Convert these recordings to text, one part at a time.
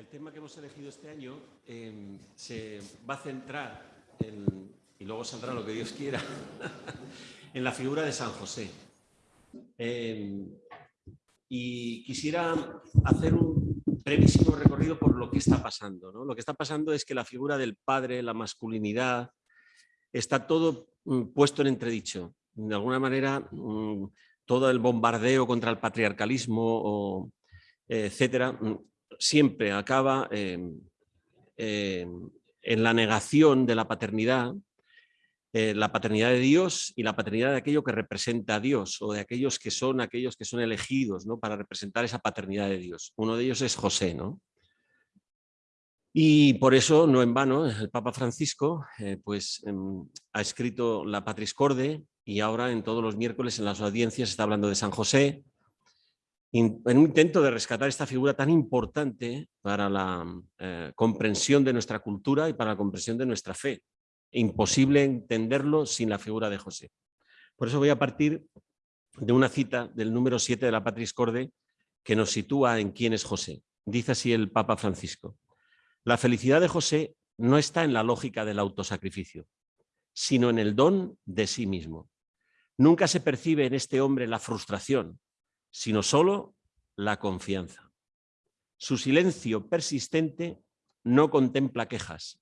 El tema que hemos elegido este año eh, se va a centrar, en, y luego saldrá lo que Dios quiera, en la figura de San José. Eh, y quisiera hacer un brevísimo recorrido por lo que está pasando. Lo que está pasando es que la figura del padre, la masculinidad, está todo mm, puesto en entredicho. De alguna manera, mm, todo el bombardeo contra el patriarcalismo, o, etcétera, mm, siempre acaba en la negación de la paternidad, eh, la paternidad de Dios y la paternidad de aquello que representa a Dios o de aquellos que son aquellos que son elegidos ¿no? para representar esa paternidad de Dios. Uno de ellos es José. ¿no? Y por eso, no en vano, el Papa Francisco eh, pues, em, ha escrito la Patris Corde y ahora en todos los miércoles en las audiencias está hablando de San José, en un intento de rescatar esta figura tan importante para la eh, comprensión de nuestra cultura y para la comprensión de nuestra fe. Imposible entenderlo sin la figura de José. Por eso voy a partir de una cita del número 7 de la Patris Corde que nos sitúa en quién es José. Dice así el Papa Francisco. La felicidad de José no está en la lógica del autosacrificio, sino en el don de sí mismo. Nunca se percibe en este hombre la frustración, sino solo la confianza. Su silencio persistente no contempla quejas,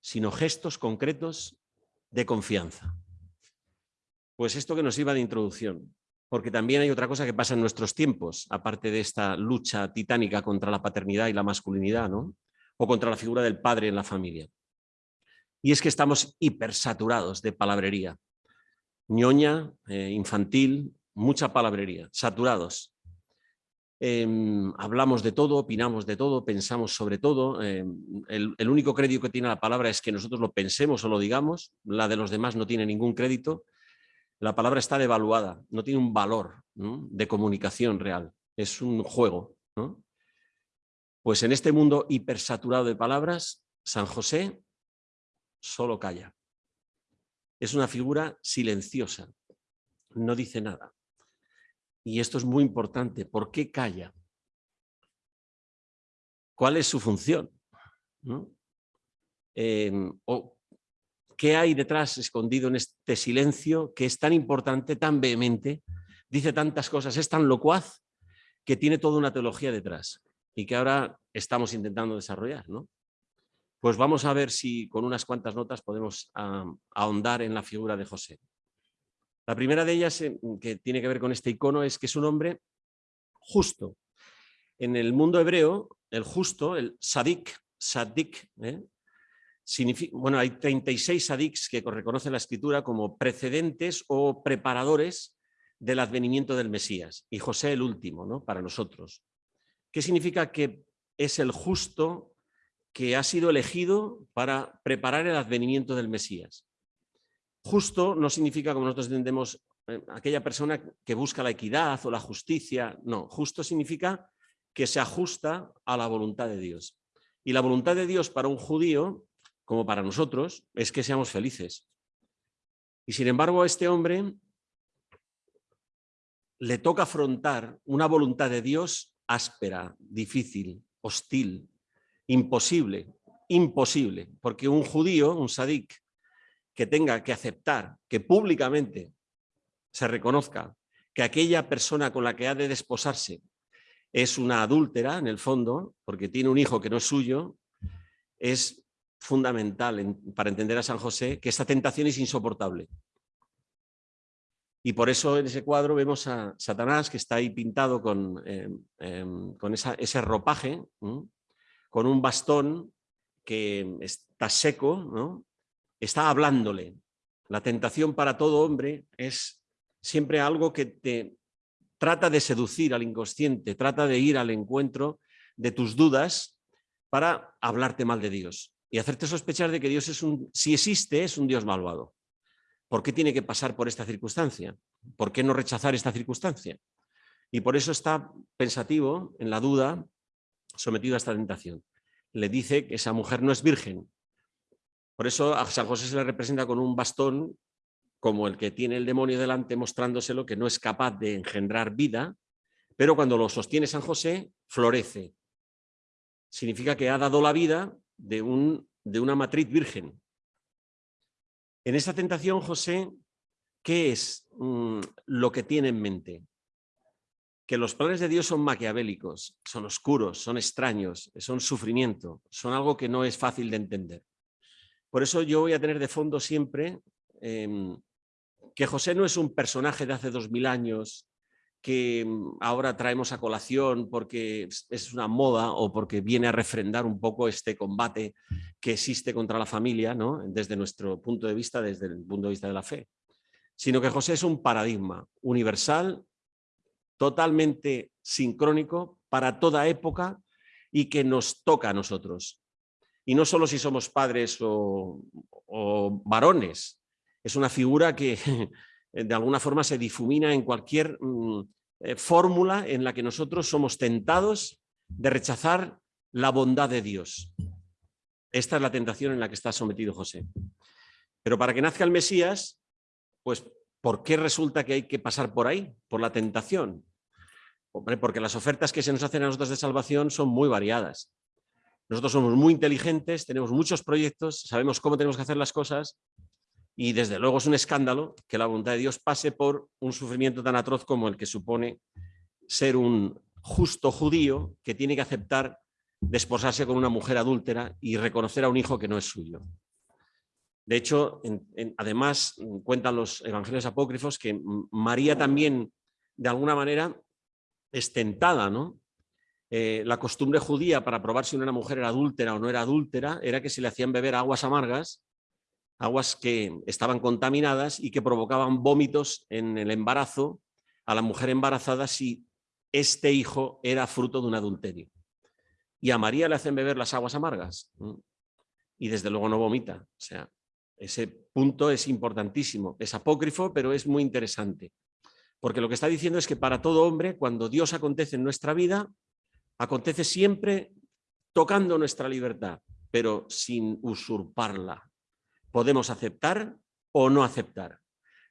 sino gestos concretos de confianza. Pues esto que nos iba de introducción, porque también hay otra cosa que pasa en nuestros tiempos, aparte de esta lucha titánica contra la paternidad y la masculinidad, ¿no? o contra la figura del padre en la familia. Y es que estamos hipersaturados de palabrería, ñoña, eh, infantil, mucha palabrería, saturados. Em, hablamos de todo, opinamos de todo, pensamos sobre todo. Em, el, el, único crédito que tiene la palabra es que nosotros lo pensemos o lo digamos, la de los demás no tiene ningún crédito. La palabra está devaluada, no tiene un valor de comunicación real, es un juego. Pues en este mundo hipersaturado de palabras, San José solo calla. Es una figura silenciosa, no dice nada. Y esto es muy importante. ¿Por qué calla? ¿Cuál es su función? Em, ¿O qué hay detrás escondido en este silencio que es tan importante, tan vehemente, dice tantas cosas, es tan locuaz que tiene toda una teología detrás y que ahora estamos intentando desarrollar? ¿no? Pues vamos a ver si con unas cuantas notas podemos ahondar en la figura de José. La primera de ellas, eh, que tiene que ver con este icono, es que es un hombre justo. En el mundo hebreo, el justo, el sadik, sadik, ¿eh? bueno, hay 36 sadiks que reconoce la escritura como precedentes o preparadores del advenimiento del Mesías, y José el último, ¿no? para nosotros. ¿Qué significa que es el justo que ha sido elegido para preparar el advenimiento del Mesías? Justo no significa, como nosotros entendemos, eh, aquella persona que busca la equidad o la justicia. No, justo significa que se ajusta a la voluntad de Dios. Y la voluntad de Dios para un judío, como para nosotros, es que seamos felices. Y sin embargo a este hombre le toca afrontar una voluntad de Dios áspera, difícil, hostil, imposible, imposible, porque un judío, un sadik, que tenga que aceptar que públicamente se reconozca que aquella persona con la que ha de desposarse es una adúltera, en el fondo, porque tiene un hijo que no es suyo, es fundamental para entender a San José que esta tentación es insoportable. Y por eso en ese cuadro vemos a Satanás que está ahí pintado con, em, em, con ese ropaje, con un bastón que está seco, ¿no? Está hablándole. La tentación para todo hombre es siempre algo que te trata de seducir al inconsciente, trata de ir al encuentro de tus dudas para hablarte mal de Dios y hacerte sospechar de que Dios es un, si existe, es un Dios malvado. ¿Por qué tiene que pasar por esta circunstancia? ¿Por qué no rechazar esta circunstancia? Y por eso está pensativo, en la duda, sometido a esta tentación. Le dice que esa mujer no es virgen, por eso a San José se le representa con un bastón como el que tiene el demonio delante mostrándoselo que no es capaz de engendrar vida, pero cuando lo sostiene San José, florece. significa que ha dado la vida de, un, de una matriz virgen. En esta tentación, José, ¿qué es mm, lo que tiene en mente? Que los planes de Dios son maquiavélicos, son oscuros, son extraños, son sufrimiento, son algo que no es fácil de entender. Por eso yo voy a tener de fondo siempre em, que José no es un personaje de hace dos mil años que mm, ahora traemos a colación porque es una moda o porque viene a refrendar un poco este combate que existe contra la familia, ¿no? desde nuestro punto de vista, desde el punto de vista de la fe. Sino que José es un paradigma universal, totalmente sincrónico para toda época y que nos toca a nosotros. Y no solo si somos padres o, varones, es una figura que de alguna forma se difumina en cualquier mm, eh, fórmula en la que nosotros somos tentados de rechazar la bondad de Dios. Esta es la tentación en la que está sometido José. Pero para que nazca el Mesías, pues ¿por qué resulta que hay que pasar por ahí? Por la tentación. porque las ofertas que se nos hacen a nosotros de salvación son muy variadas. Nosotros somos muy inteligentes, tenemos muchos proyectos, sabemos cómo tenemos que hacer las cosas, y desde luego es un escándalo que la voluntad de Dios pase por un sufrimiento tan atroz como el que supone ser un justo judío que tiene que aceptar desposarse con una mujer adúltera y reconocer a un hijo que no es suyo. De hecho, además cuentan los evangelios apócrifos que María también, de alguna manera, es tentada, ¿no? Eh, la costumbre judía para probar si una mujer era adúltera o no era adúltera era que se le hacían beber aguas amargas aguas que estaban contaminadas y que provocaban vómitos en el embarazo a la mujer embarazada si este hijo era fruto de un adulterio. Y a María le hacen beber las aguas amargas y desde luego no vomita. O sea, ese punto es importantísimo. Es apócrifo, pero es muy interesante. Porque lo que está diciendo es que para todo hombre, cuando Dios acontece en nuestra vida, acontece siempre tocando nuestra libertad, pero sin usurparla, podemos aceptar o no aceptar.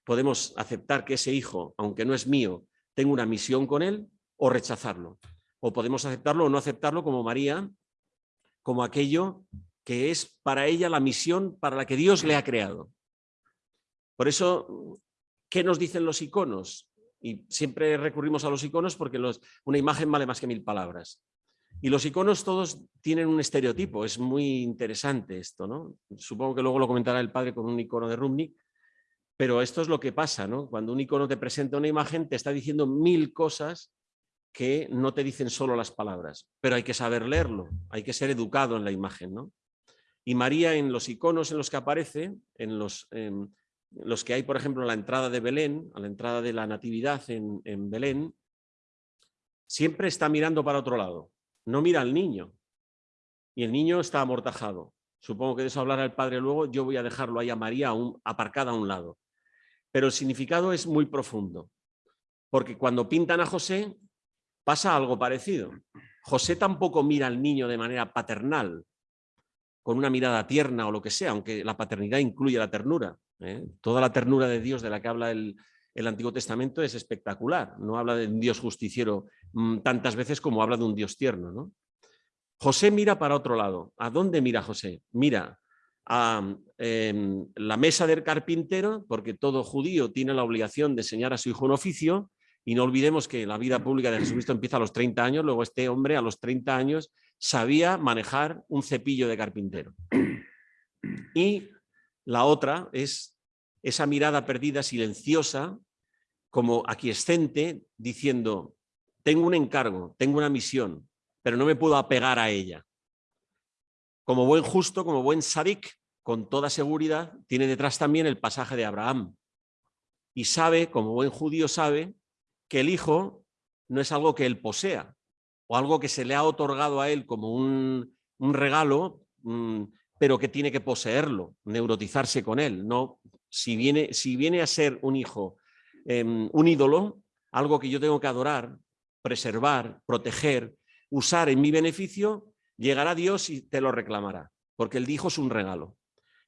Podemos aceptar que ese hijo, aunque no es mío, tenga una misión con él o rechazarlo. O podemos aceptarlo o no aceptarlo como María, como aquello que es para ella la misión para la que Dios le ha creado. Por eso, ¿qué nos dicen los iconos? Y siempre recurrimos a los iconos porque una imagen vale más que mil palabras. Y los iconos todos tienen un estereotipo, es muy interesante esto, ¿no? Supongo que luego lo comentará el padre con un icono de Rubnik, pero esto es lo que pasa, ¿no? Cuando un icono te presenta una imagen, te está diciendo mil cosas que no te dicen solo las palabras, pero hay que saber leerlo, hay que ser educado en la imagen, ¿no? Y María en los iconos en los que aparece, en los, los que hay, por ejemplo, en la entrada de Belén, a la entrada de la Natividad en, en Belén, siempre está mirando para otro lado no mira al niño y el niño está amortajado. Supongo que de eso hablará el padre luego, yo voy a dejarlo ahí a María aparcada a un lado. Pero el significado es muy profundo, porque cuando pintan a José pasa algo parecido. José tampoco mira al niño de manera paternal, con una mirada tierna o lo que sea, aunque la paternidad incluye la ternura. ¿eh? Toda la ternura de Dios de la que habla el, el Antiguo Testamento es espectacular. No habla de un Dios justiciero mm, tantas veces como habla de un Dios tierno. ¿no? José mira para otro lado. ¿A dónde mira José? Mira a em, la mesa del carpintero, porque todo judío tiene la obligación de enseñar a su hijo un oficio, y no olvidemos que la vida pública de Jesucristo empieza a los 30 años, luego este hombre a los 30 años sabía manejar un cepillo de carpintero. Y la otra es esa mirada perdida, silenciosa, como aquiescente, diciendo, tengo un encargo, tengo una misión, pero no me puedo apegar a ella. Como buen justo, como buen sadik, con toda seguridad, tiene detrás también el pasaje de Abraham. Y sabe, como buen judío sabe, que el hijo no es algo que él posea, o algo que se le ha otorgado a él como un, regalo, mm, pero que tiene que poseerlo, neurotizarse con él. No, si viene, si viene a ser un hijo Em, un ídolo, algo que yo tengo que adorar, preservar, proteger, usar en mi beneficio, llegará Dios y te lo reclamará, porque el hijo es un regalo.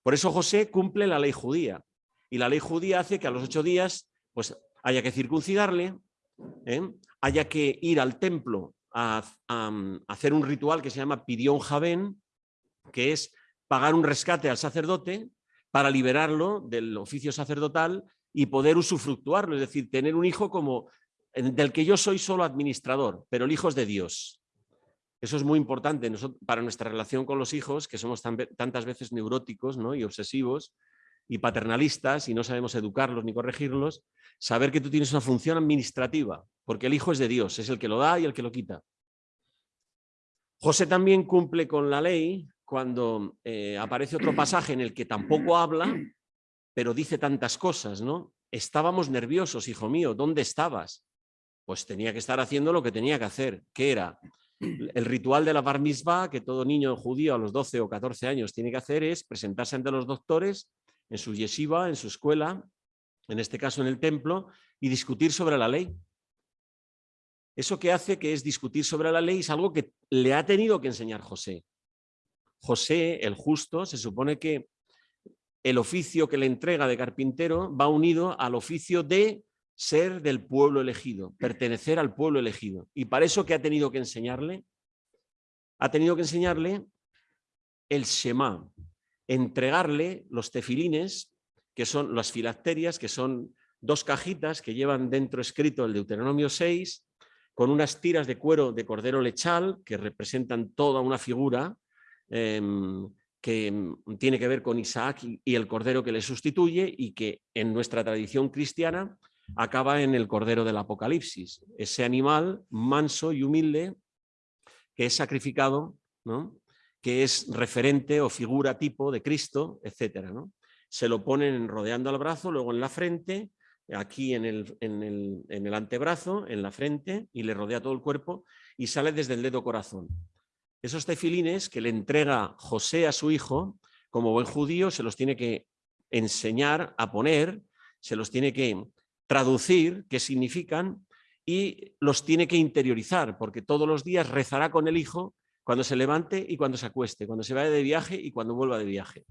Por eso José cumple la ley judía, y la ley judía hace que a los ocho días pues, haya que circuncidarle, ¿eh? haya que ir al templo a, hacer un ritual que se llama Pidión Javén, que es pagar un rescate al sacerdote para liberarlo del oficio sacerdotal y poder usufructuarlo, es decir, tener un hijo como del que yo soy solo administrador, pero el hijo es de Dios. Eso es muy importante para nuestra relación con los hijos, que somos tantas veces neuróticos ¿no? y obsesivos y paternalistas y no sabemos educarlos ni corregirlos, saber que tú tienes una función administrativa, porque el hijo es de Dios, es el que lo da y el que lo quita. José también cumple con la ley cuando eh, aparece otro pasaje en el que tampoco habla, pero dice tantas cosas, ¿no? Estábamos nerviosos, hijo mío, ¿dónde estabas? Pues tenía que estar haciendo lo que tenía que hacer. ¿Qué era? El ritual de la bar mitzvah que todo niño judío a los 12 o 14 años tiene que hacer es presentarse ante los doctores en su yeshiva, en su escuela, en este caso en el templo, y discutir sobre la ley. Eso que hace que es discutir sobre la ley es algo que le ha tenido que enseñar José. José, el justo, se supone que el oficio que le entrega de carpintero va unido al oficio de ser del pueblo elegido, pertenecer al pueblo elegido. Y para eso que ha tenido que enseñarle, ha tenido que enseñarle el Shema, entregarle los tefilines, que son las filacterias, que son dos cajitas que llevan dentro escrito el Deuteronomio 6, con unas tiras de cuero de cordero lechal que representan toda una figura em, que em, tiene que ver con Isaac y, el cordero que le sustituye y que en nuestra tradición cristiana acaba en el cordero del Apocalipsis, ese animal manso y humilde que es sacrificado, ¿no? Que es referente o figura tipo de Cristo, etc. ¿no? Se lo ponen rodeando al brazo, luego en la frente, aquí en el, en, el, en el antebrazo, en la frente, y le rodea todo el cuerpo, y sale desde el dedo corazón. Esos tefilines que le entrega José a su hijo, como buen judío, se los tiene que enseñar a poner, se los tiene que traducir qué significan y los tiene que interiorizar, porque todos los días rezará con el hijo cuando se levante y cuando se acueste, cuando se vaya de viaje y cuando vuelva de viaje.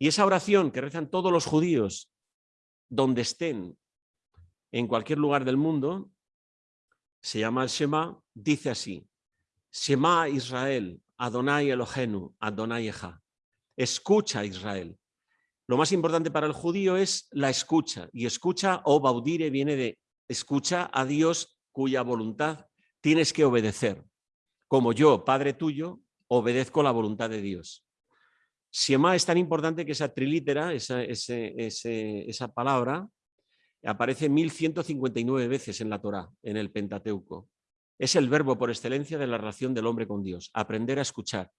Y esa oración que rezan todos los judíos, donde estén, en cualquier lugar del mundo, se llama el Shema, dice así, Shema Israel, Adonai Elohenu, Adonai Eja. Escucha Israel. Lo más importante para el judío es la escucha, y escucha o baudire viene de escucha a Dios cuya voluntad tienes que obedecer como yo, Padre tuyo, obedezco la voluntad de Dios. Shema es tan importante que esa trilítera, esa, esa palabra, aparece 1159 veces en la Torá, en el Pentateuco. Es el verbo por excelencia de la relación del hombre con Dios, aprender a escuchar.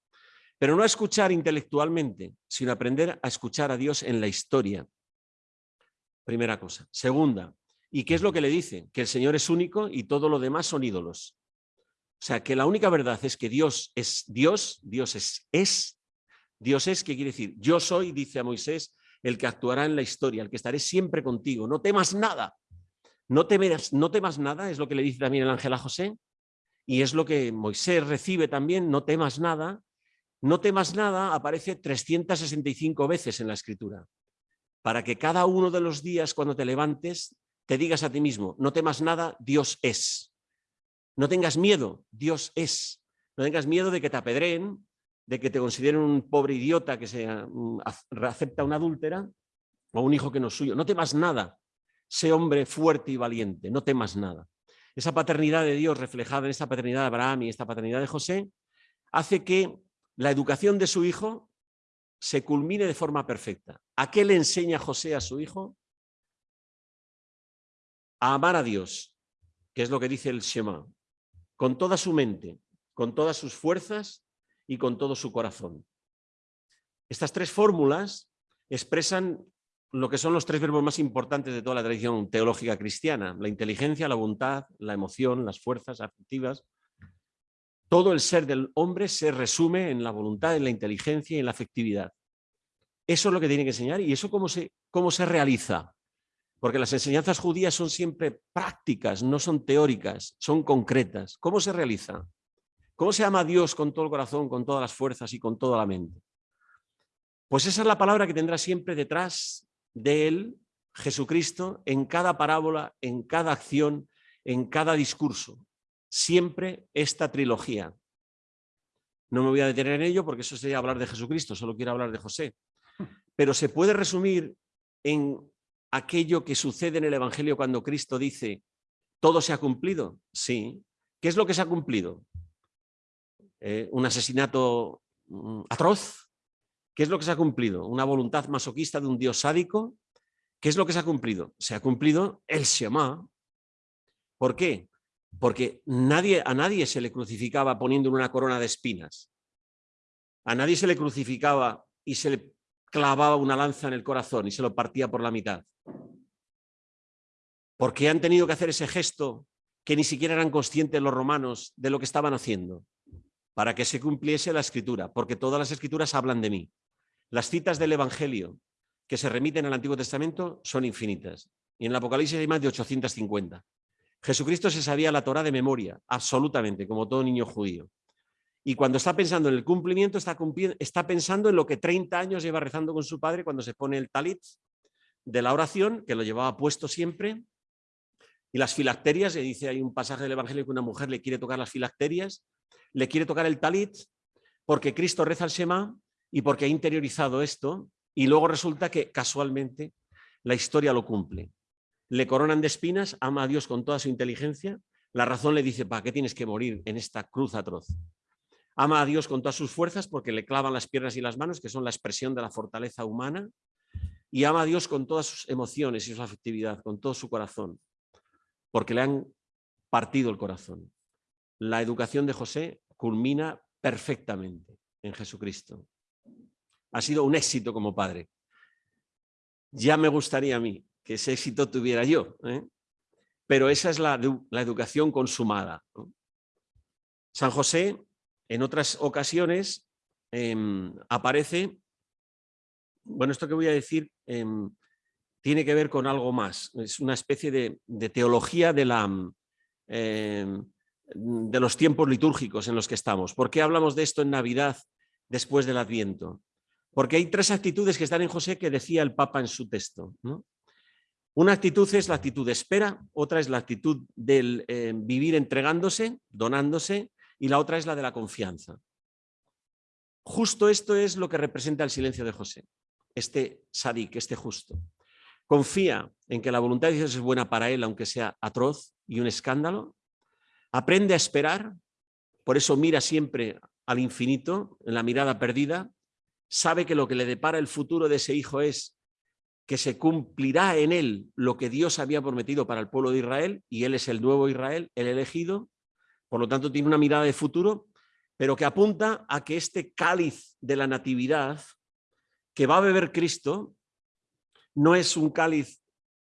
Pero no a escuchar intelectualmente, sino aprender a escuchar a Dios en la historia. Primera cosa. Segunda, ¿y qué es lo que le dice? Que el Señor es único y todo lo demás son ídolos. O sea, que la única verdad es que Dios es Dios, Dios es, es. Dios es, ¿qué quiere decir? Yo soy, dice a Moisés, el que actuará en la historia, el que estaré siempre contigo. No temas nada. No no temas nada, es lo que le dice también el ángel a José. Y es lo que Moisés recibe también, no temas nada. No temas nada aparece 365 veces en la escritura. Para que cada uno de los días cuando te levantes te digas a ti mismo, no temas nada, Dios es. No tengas miedo, Dios es. No tengas miedo de que te apedreen, de que te consideren un pobre idiota que se mm, acepta una adúltera o un hijo que no es suyo. No temas nada. Sé hombre fuerte y valiente, no temas nada. Esa paternidad de Dios reflejada en esta paternidad de Abraham y esta paternidad de José hace que la educación de su hijo se culmine de forma perfecta. ¿A qué le enseña José a su hijo? A amar a Dios, que es lo que dice el Shema con toda su mente, con todas sus fuerzas y con todo su corazón. Estas tres fórmulas expresan lo que son los tres verbos más importantes de toda la tradición teológica cristiana, la inteligencia, la voluntad, la emoción, las fuerzas afectivas. Todo el ser del hombre se resume en la voluntad, en la inteligencia y en la afectividad. Eso es lo que tiene que enseñar y eso cómo se, cómo se realiza. Porque las enseñanzas judías son siempre prácticas, no son teóricas, son concretas. ¿Cómo se realiza? ¿Cómo se ama a Dios con todo el corazón, con todas las fuerzas y con toda la mente? Pues esa es la palabra que tendrá siempre detrás de él, Jesucristo, en cada parábola, en cada acción, en cada discurso. siempre esta trilogía. No me voy a detener en ello porque eso sería hablar de Jesucristo, solo quiero hablar de José. Pero se puede resumir en aquello que sucede en el Evangelio cuando Cristo dice, ¿todo se ha cumplido? Sí. ¿Qué es lo que se ha cumplido? Eh, ¿Un asesinato mm, atroz? ¿Qué es lo que se ha cumplido? ¿Una voluntad masoquista de un dios sádico? ¿Qué es lo que se ha cumplido? Se ha cumplido el Shema. ¿Por qué? Porque nadie, a nadie se le crucificaba poniendo una corona de espinas. A nadie se le crucificaba y se le clavaba una lanza en el corazón y se lo partía por la mitad. ¿Por qué han tenido que hacer ese gesto que ni siquiera eran conscientes los romanos de lo que estaban haciendo? Para que se cumpliese la escritura, porque todas las escrituras hablan de mí. Las citas del Evangelio que se remiten al Antiguo Testamento son infinitas. Y en el Apocalipsis hay más de 850. Jesucristo se sabía la Torah de memoria, absolutamente, como todo niño judío. Y cuando está pensando en el cumplimiento, está, pensando en lo que 30 años lleva rezando con su padre cuando se pone el talit de la oración, que lo llevaba puesto siempre, y las filacterias, le dice, hay un pasaje del Evangelio que una mujer le quiere tocar las filacterias, le quiere tocar el talit, porque Cristo reza el Shema y porque ha interiorizado esto, y luego resulta que casualmente la historia lo cumple. Le coronan de espinas, ama a Dios con toda su inteligencia, la razón le dice, ¿para qué tienes que morir en esta cruz atroz? Ama a Dios con todas sus fuerzas porque le clavan las piernas y las manos, que son la expresión de la fortaleza humana, y ama a Dios con todas sus emociones y su afectividad, con todo su corazón, porque le han partido el corazón. La educación de José culmina perfectamente en Jesucristo. Ha sido un éxito como padre. Ya me gustaría a mí que ese éxito tuviera yo, ¿eh? pero esa es la, educación consumada. San José en otras ocasiones em, aparece, bueno, esto que voy a decir em, tiene que ver con algo más, es una especie de, teología de, la, em, de los tiempos litúrgicos en los que estamos. ¿Por qué hablamos de esto en Navidad después del Adviento? Porque hay tres actitudes que están en José que decía el Papa en su texto. Una actitud es la actitud de espera, otra es la actitud del vivir entregándose, donándose, y la otra es la de la confianza. Justo esto es lo que representa el silencio de José, este sadik, este justo. Confía en que la voluntad de Dios es buena para él, aunque sea atroz y un escándalo. Aprende a esperar, por eso mira siempre al infinito, en la mirada perdida. Sabe que lo que le depara el futuro de ese hijo es que se cumplirá en él lo que Dios había prometido para el pueblo de Israel, y él es el nuevo Israel, el elegido, por lo tanto, tiene una mirada de futuro, pero que apunta a que este cáliz de la natividad que va a beber Cristo no es un cáliz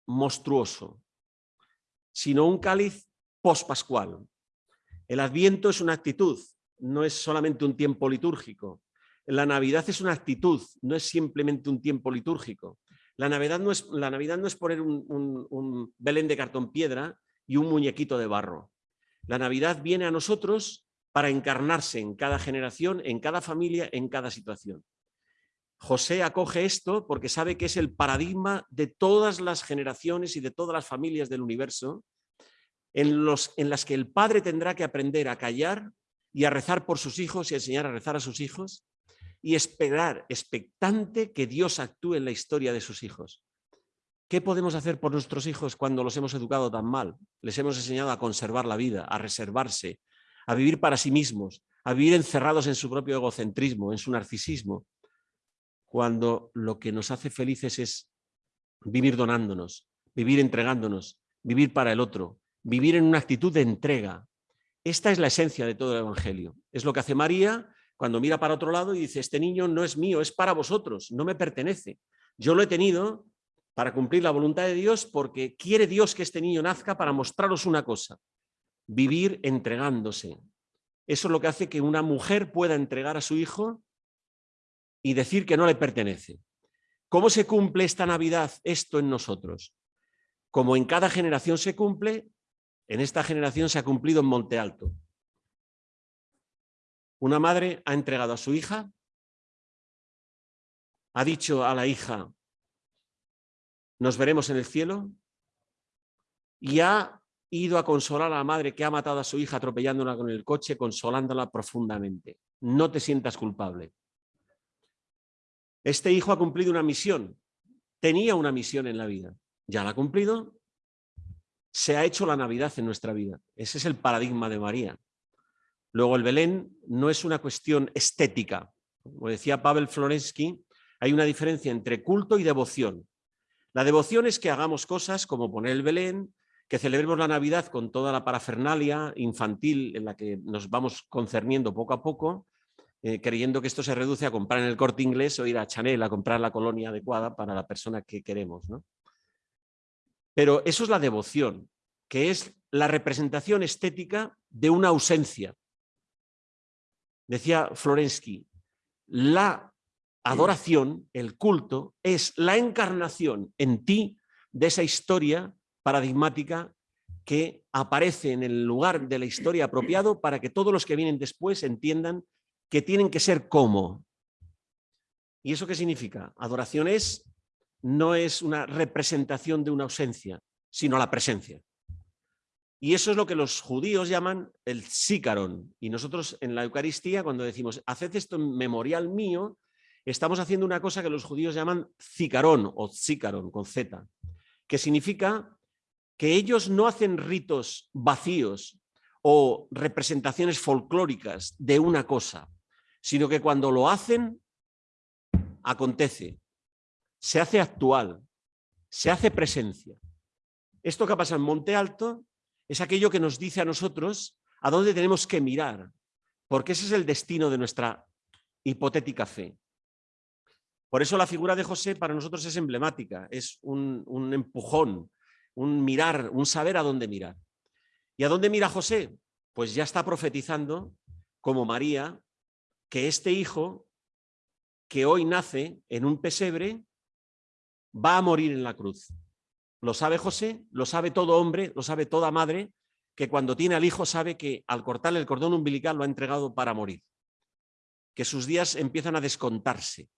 monstruoso, sino un cáliz pospascual. El Adviento es una actitud, no es solamente un tiempo litúrgico. La Navidad es una actitud, no es simplemente un tiempo litúrgico. La Navidad no es, la Navidad no es poner un, un Belén de cartón piedra y un muñequito de barro. La Navidad viene a nosotros para encarnarse en cada generación, en cada familia, en cada situación. José acoge esto porque sabe que es el paradigma de todas las generaciones y de todas las familias del universo en, los, en las que el padre tendrá que aprender a callar y a rezar por sus hijos y enseñar a rezar a sus hijos y esperar expectante que Dios actúe en la historia de sus hijos. ¿Qué podemos hacer por nuestros hijos cuando los hemos educado tan mal? Les hemos enseñado a conservar la vida, a reservarse, a vivir para sí mismos, a vivir encerrados en su propio egocentrismo, en su narcisismo, cuando lo que nos hace felices es vivir donándonos, vivir entregándonos, vivir para el otro, vivir en una actitud de entrega. Esta es la esencia de todo el Evangelio. Es lo que hace María cuando mira para otro lado y dice, este niño no es mío, es para vosotros, no me pertenece. Yo lo he tenido para cumplir la voluntad de Dios porque quiere Dios que este niño nazca para mostraros una cosa, vivir entregándose. Eso es lo que hace que una mujer pueda entregar a su hijo y decir que no le pertenece. ¿Cómo se cumple esta Navidad esto en nosotros? Como en cada generación se cumple, en esta generación se ha cumplido en Monte Alto. Una madre ha entregado a su hija, ha dicho a la hija, nos veremos en el cielo y ha ido a consolar a la madre que ha matado a su hija atropellándola con el coche, consolándola profundamente. No te sientas culpable. Este hijo ha cumplido una misión. Tenía una misión en la vida. Ya la ha cumplido. Se ha hecho la Navidad en nuestra vida. Ese es el paradigma de María. Luego el Belén no es una cuestión estética. Como decía Pavel Florensky, hay una diferencia entre culto y devoción. La devoción es que hagamos cosas como poner el Belén, que celebremos la Navidad con toda la parafernalia infantil en la que nos vamos concerniendo poco a poco, eh, creyendo que esto se reduce a comprar en el corte inglés o ir a Chanel a comprar la colonia adecuada para la persona que queremos. Pero eso es la devoción, que es la representación estética de una ausencia. Decía Florensky, la adoración, el culto, es la encarnación en ti de esa historia paradigmática que aparece en el lugar de la historia apropiado para que todos los que vienen después entiendan que tienen que ser como. ¿Y eso qué significa? Adoración es, no es una representación de una ausencia, sino la presencia. Y eso es lo que los judíos llaman el sícaron. Y nosotros en la Eucaristía, cuando decimos, haced esto en memorial mío, estamos haciendo una cosa que los judíos llaman cicarón o sícaron con Z, que significa que ellos no hacen ritos vacíos o representaciones folclóricas de una cosa, sino que cuando lo hacen, acontece, se hace actual, se hace presencia. Esto que pasa en Monte Alto es aquello que nos dice a nosotros a dónde tenemos que mirar, porque ese es el destino de nuestra hipotética fe. Por eso la figura de José para nosotros es emblemática, es un, empujón, un mirar, un saber a dónde mirar. ¿Y a dónde mira José? Pues ya está profetizando, como María, que este hijo que hoy nace en un pesebre va a morir en la cruz. Lo sabe José, lo sabe todo hombre, lo sabe toda madre, que cuando tiene al hijo sabe que al cortarle el cordón umbilical lo ha entregado para morir. Que sus días empiezan a descontarse.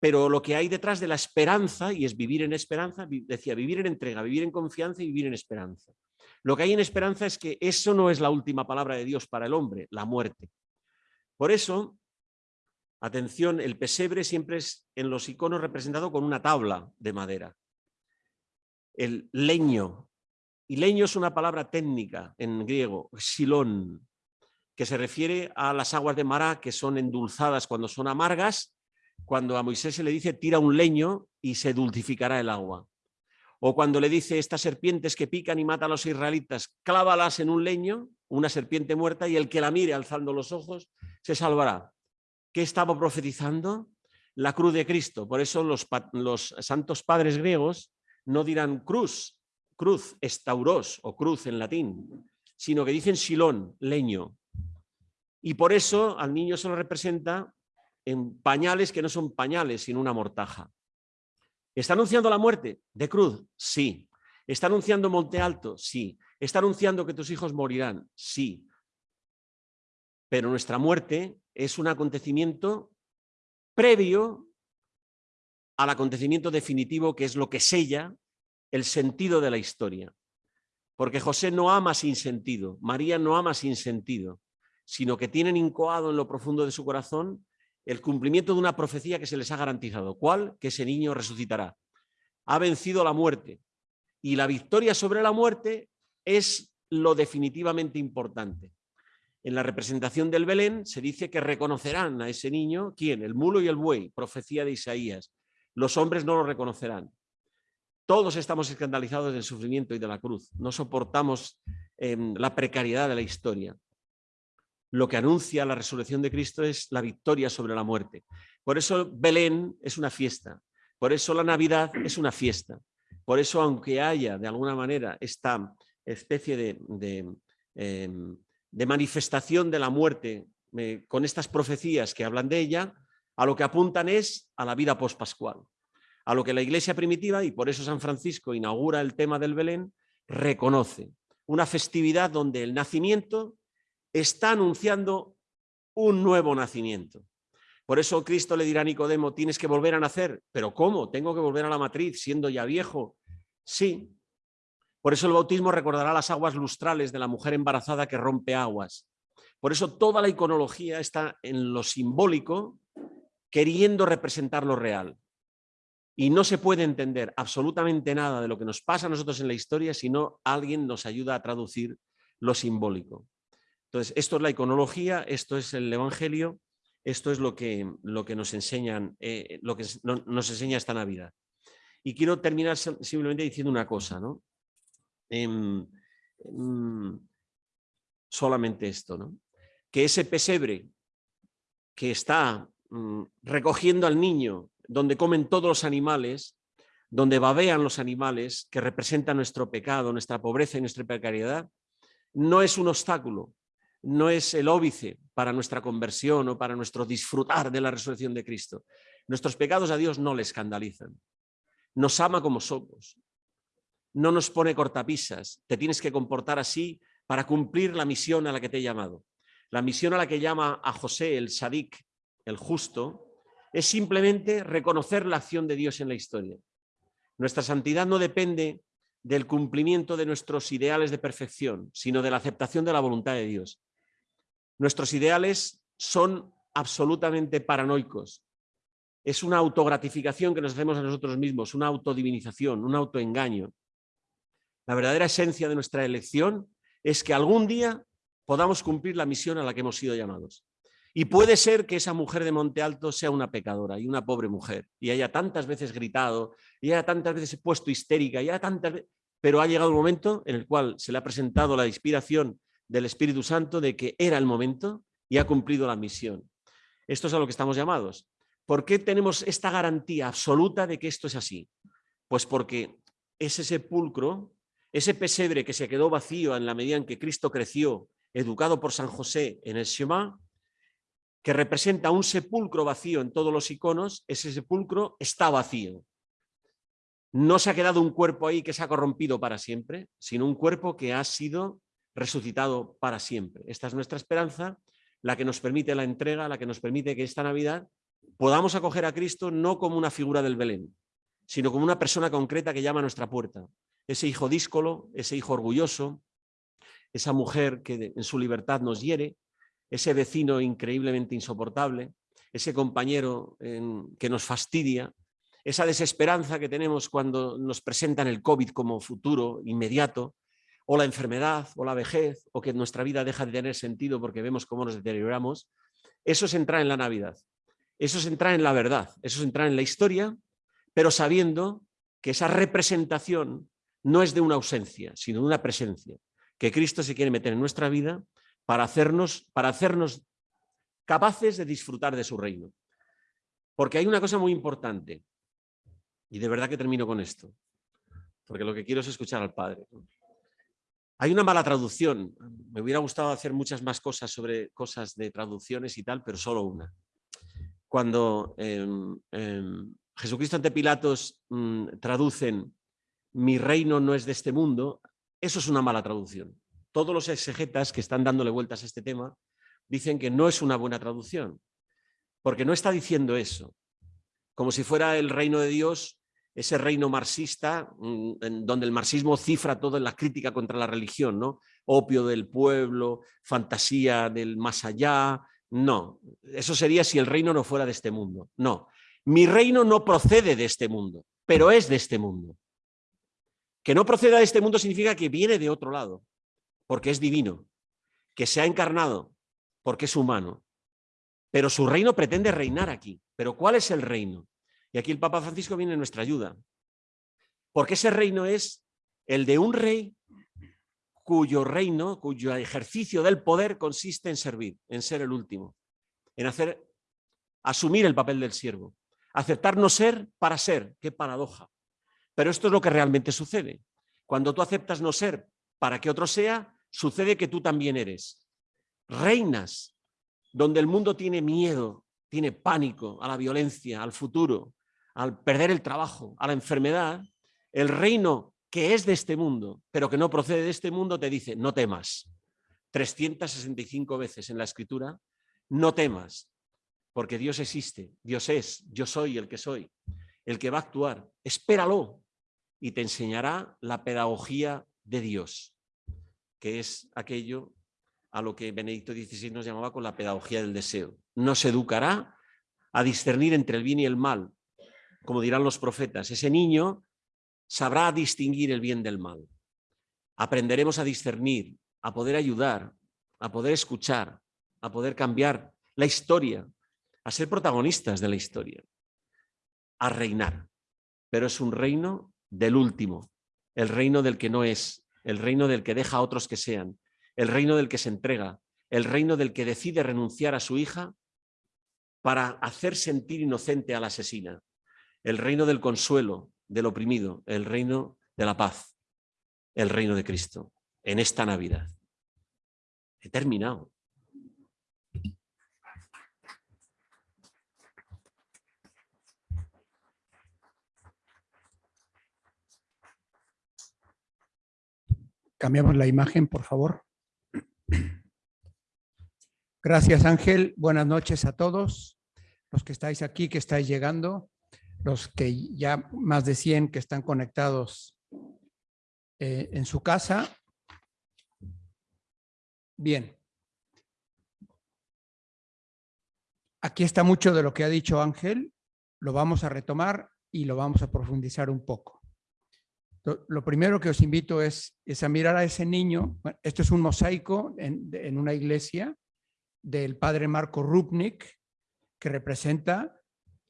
Pero lo que hay detrás de la esperanza, y es vivir en esperanza, decía, vivir en entrega, vivir en confianza y vivir en esperanza. Lo que hay en esperanza es que eso no es la última palabra de Dios para el hombre, la muerte. Por eso, atención, el pesebre siempre es en los iconos representado con una tabla de madera el leño. Y leño es una palabra técnica en griego, silón, que se refiere a las aguas de Mará que son endulzadas cuando son amargas, cuando a Moisés se le dice tira un leño y se dulcificará el agua. O cuando le dice estas serpientes que pican y matan a los israelitas, clávalas en un leño, una serpiente muerta, y el que la mire alzando los ojos se salvará. ¿Qué estaba profetizando? La cruz de Cristo. Por eso los, los santos padres griegos no dirán cruz, cruz, estauros o cruz en latín, sino que dicen silón, leño. Y por eso al niño se lo representa en pañales que no son pañales, sino una mortaja. ¿Está anunciando la muerte de cruz? Sí. ¿Está anunciando Monte Alto? Sí. ¿Está anunciando que tus hijos morirán? Sí. Pero nuestra muerte es un acontecimiento previo al acontecimiento definitivo que es lo que sella el sentido de la historia. Porque José no ama sin sentido, María no ama sin sentido, sino que tienen incoado en lo profundo de su corazón el cumplimiento de una profecía que se les ha garantizado. ¿Cuál? Que ese niño resucitará. Ha vencido la muerte. Y la victoria sobre la muerte es lo definitivamente importante. En la representación del Belén se dice que reconocerán a ese niño, ¿quién? El mulo y el buey, profecía de Isaías los hombres no lo reconocerán. Todos estamos escandalizados del sufrimiento y de la cruz. No soportamos em, la precariedad de la historia. Lo que anuncia la resurrección de Cristo es la victoria sobre la muerte. Por eso Belén es una fiesta. Por eso la Navidad es una fiesta. Por eso, aunque haya de alguna manera esta especie de, em, manifestación de la muerte con estas profecías que hablan de ella, a lo que apuntan es a la vida pospascual, a lo que la iglesia primitiva, y por eso San Francisco inaugura el tema del Belén, reconoce. Una festividad donde el nacimiento está anunciando un nuevo nacimiento. Por eso Cristo le dirá a Nicodemo, tienes que volver a nacer. ¿Pero cómo? ¿Tengo que volver a la matriz siendo ya viejo? Sí. Por eso el bautismo recordará las aguas lustrales de la mujer embarazada que rompe aguas. Por eso toda la iconología está en lo simbólico, queriendo representar lo real. Y no se puede entender absolutamente nada de lo que nos pasa a nosotros en la historia si no alguien nos ayuda a traducir lo simbólico. Entonces, esto es la iconología, esto es el Evangelio, esto es lo que, lo que, nos, enseñan, eh, lo que nos enseña esta Navidad. Y quiero terminar simplemente diciendo una cosa, ¿no? Em, em, solamente esto, ¿no? que ese pesebre que está mm, recogiendo al niño, donde comen todos los animales, donde babean los animales, que representan nuestro pecado, nuestra pobreza y nuestra precariedad, no es un obstáculo, no es el óbice para nuestra conversión o para nuestro disfrutar de la resurrección de Cristo. Nuestros pecados a Dios no le escandalizan. Nos ama como somos. No nos pone cortapisas. Te tienes que comportar así para cumplir la misión a la que te he llamado. La misión a la que llama a José el Sadik, el justo, es simplemente reconocer la acción de Dios en la historia. Nuestra santidad no depende del cumplimiento de nuestros ideales de perfección, sino de la aceptación de la voluntad de Dios. Nuestros ideales son absolutamente paranoicos. Es una autogratificación que nos hacemos a nosotros mismos, una autodivinización, un autoengaño. La verdadera esencia de nuestra elección es que algún día podamos cumplir la misión a la que hemos sido llamados. Y puede ser que esa mujer de Monte Alto sea una pecadora y una pobre mujer, y haya tantas veces gritado, y haya tantas veces puesto histérica, y haya tantas pero ha llegado un momento en el cual se le ha presentado la inspiración del Espíritu Santo de que era el momento y ha cumplido la misión. Esto es a lo que estamos llamados. ¿Por qué tenemos esta garantía absoluta de que esto es así? Pues porque ese sepulcro, ese pesebre que se quedó vacío en la medida en que Cristo creció educado por San José en el Shema, que representa un sepulcro vacío en todos los iconos, ese sepulcro está vacío. No se ha quedado un cuerpo ahí que se ha corrompido para siempre, sino un cuerpo que ha sido resucitado para siempre. Esta es nuestra esperanza, la que nos permite la entrega, la que nos permite que esta Navidad podamos acoger a Cristo no como una figura del Belén, sino como una persona concreta que llama a nuestra puerta. Ese hijo díscolo, ese hijo orgulloso, esa mujer que en su libertad nos hiere, ese vecino increíblemente insoportable, ese compañero que nos fastidia, esa desesperanza que tenemos cuando nos presentan el COVID como futuro inmediato, o la enfermedad, o la vejez, o que nuestra vida deja de tener sentido porque vemos cómo nos deterioramos, eso es entrar en la Navidad, eso es entrar en la verdad, eso es entrar en la historia, pero sabiendo que esa representación no es de una ausencia, sino de una presencia que Cristo se quiere meter en nuestra vida para hacernos, para hacernos capaces de disfrutar de su reino. Porque hay una cosa muy importante, y de verdad que termino con esto, porque lo que quiero es escuchar al Padre. Hay una mala traducción, me hubiera gustado hacer muchas más cosas sobre cosas de traducciones y tal, pero solo una. Cuando em, em, Jesucristo ante Pilatos mm, traducen mi reino no es de este mundo, eso es una mala traducción. Todos los exegetas que están dándole vueltas a este tema dicen que no es una buena traducción, porque no está diciendo eso, como si fuera el reino de Dios, ese reino marxista, mm, donde el marxismo cifra todo en la crítica contra la religión, ¿no? opio del pueblo, fantasía del más allá, no, eso sería si el reino no fuera de este mundo, no. Mi reino no procede de este mundo, pero es de este mundo. Que no proceda de este mundo significa que viene de otro lado, porque es divino, que se ha encarnado, porque es humano. Pero su reino pretende reinar aquí. ¿Pero cuál es el reino? Y aquí el Papa Francisco viene en nuestra ayuda. Porque ese reino es el de un rey cuyo reino, cuyo ejercicio del poder consiste en servir, en ser el último, en hacer, asumir el papel del siervo, aceptar no ser para ser, qué paradoja. Pero esto es lo que realmente sucede. Cuando tú aceptas no ser para que otro sea, sucede que tú también eres. Reinas donde el mundo tiene miedo, tiene pánico a la violencia, al futuro, al perder el trabajo, a la enfermedad, el reino que es de este mundo, pero que no procede de este mundo, te dice, no temas. 365 veces en la escritura, no temas, porque Dios existe, Dios es, yo soy el que soy, el que va a actuar. Espéralo, y te enseñará la pedagogía de Dios, que es aquello a lo que Benedicto XVI nos llamaba con la pedagogía del deseo. Nos educará a discernir entre el bien y el mal, como dirán los profetas. Ese niño sabrá distinguir el bien del mal. Aprenderemos a discernir, a poder ayudar, a poder escuchar, a poder cambiar la historia, a ser protagonistas de la historia, a reinar. Pero es un reino del último, el reino del que no es, el reino del que deja a otros que sean, el reino del que se entrega, el reino del que decide renunciar a su hija para hacer sentir inocente a la asesina, el reino del consuelo, del oprimido, el reino de la paz, el reino de Cristo, en esta Navidad. He terminado. Cambiamos la imagen, por favor. Gracias, Ángel. Buenas noches a todos. Los que estáis aquí, que estáis llegando, los que ya más de 100 que están conectados eh, en su casa. Bien. Aquí está mucho de lo que ha dicho Ángel. Lo vamos a retomar y lo vamos a profundizar un poco. Lo primero que os invito es, a mirar a ese niño. esto es un mosaico en, una iglesia del padre Marco Rupnik que representa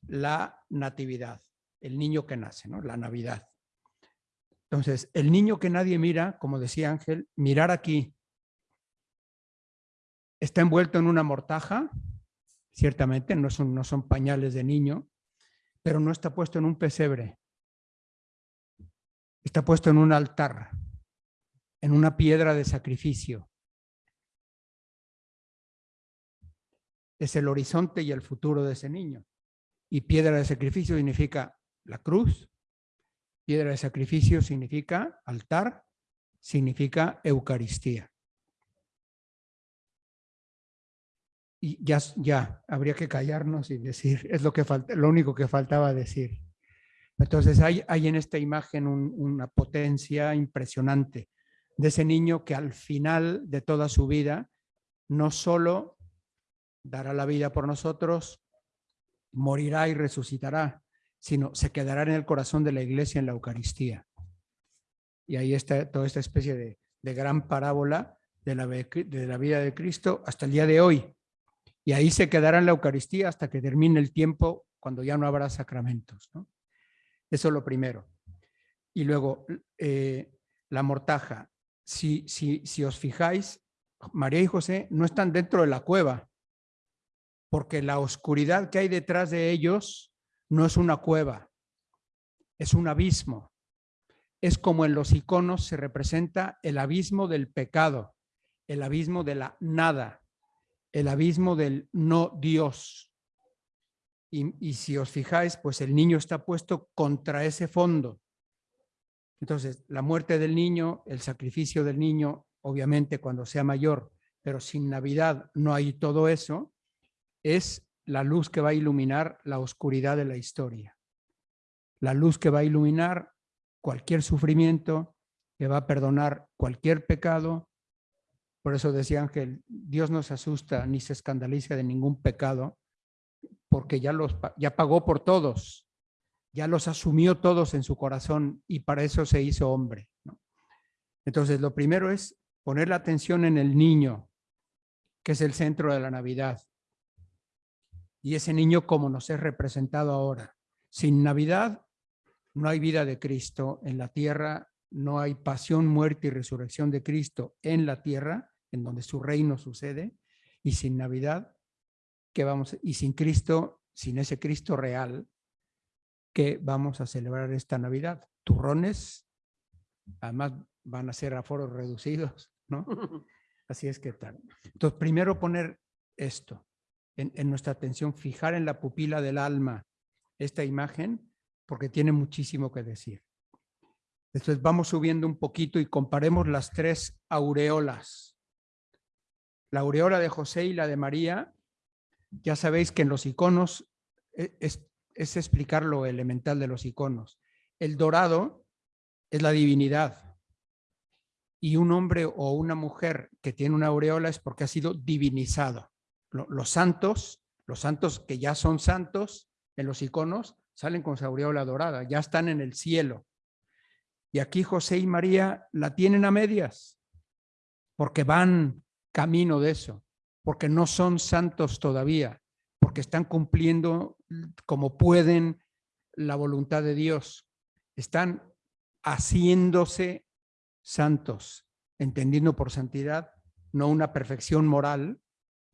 la natividad, el niño que nace, ¿no? la Navidad. Entonces, el niño que nadie mira, como decía Ángel, mirar aquí, está envuelto en una mortaja, ciertamente, no son, no son pañales de niño, pero no está puesto en un pesebre está puesto en un altar, en una piedra de sacrificio. Es el horizonte y el futuro de ese niño. Y piedra de sacrificio significa la cruz, piedra de sacrificio significa altar, significa Eucaristía. Y ya, ya, habría que callarnos y decir, es lo, que falta, lo único que faltaba decir. Entonces hay, hay en esta imagen una potencia impresionante de ese niño que al final de toda su vida no solo dará la vida por nosotros, morirá y resucitará, sino se quedará en el corazón de la iglesia en la Eucaristía. Y ahí está toda esta especie de, gran parábola de la, de la vida de Cristo hasta el día de hoy. Y ahí se quedará en la Eucaristía hasta que termine el tiempo cuando ya no habrá sacramentos. ¿no? Eso es lo primero. Y luego, eh, la mortaja. Si, si, si os fijáis, María y José no están dentro de la cueva, porque la oscuridad que hay detrás de ellos no es una cueva, es un abismo. Es como en los iconos se representa el abismo del pecado, el abismo de la nada, el abismo del no Dios. Y, si os fijáis, pues el niño está puesto contra ese fondo. Entonces, la muerte del niño, el sacrificio del niño, obviamente cuando sea mayor, pero sin Navidad no hay todo eso, es la luz que va a iluminar la oscuridad de la historia. La luz que va a iluminar cualquier sufrimiento, que va a perdonar cualquier pecado. Por eso decía Ángel, Dios no se asusta ni se escandaliza de ningún pecado, porque ya, los, ya pagó por todos, ya los asumió todos en su corazón y para eso se hizo hombre. Entonces, lo primero es poner la atención en el niño, que es el centro de la Navidad. Y ese niño como nos es representado ahora. Sin Navidad no hay vida de Cristo en la tierra, no hay pasión, muerte y resurrección de Cristo en la tierra, en donde su reino sucede, y sin Navidad vamos, y sin Cristo, sin ese Cristo real, que vamos a celebrar esta Navidad. Turrones, además van a ser aforos reducidos, ¿no? Así es que tal. Entonces, primero poner esto en, nuestra atención, fijar en la pupila del alma esta imagen, porque tiene muchísimo que decir. Entonces vamos subiendo un poquito y comparemos las tres aureolas. La aureola de José y la de María ya sabéis que en los iconos e, es, explicar lo elemental de los iconos. El dorado es la divinidad. y un hombre o una mujer que tiene una aureola es porque ha sido divinizado. Los santos, los santos que ya son santos en los iconos, salen con su dorada, ya están en el cielo. Y aquí José y María la tienen a medias, porque van camino de eso, porque no son santos todavía, porque están cumpliendo como pueden la voluntad de Dios. Están haciéndose santos, entendiendo por santidad no una perfección moral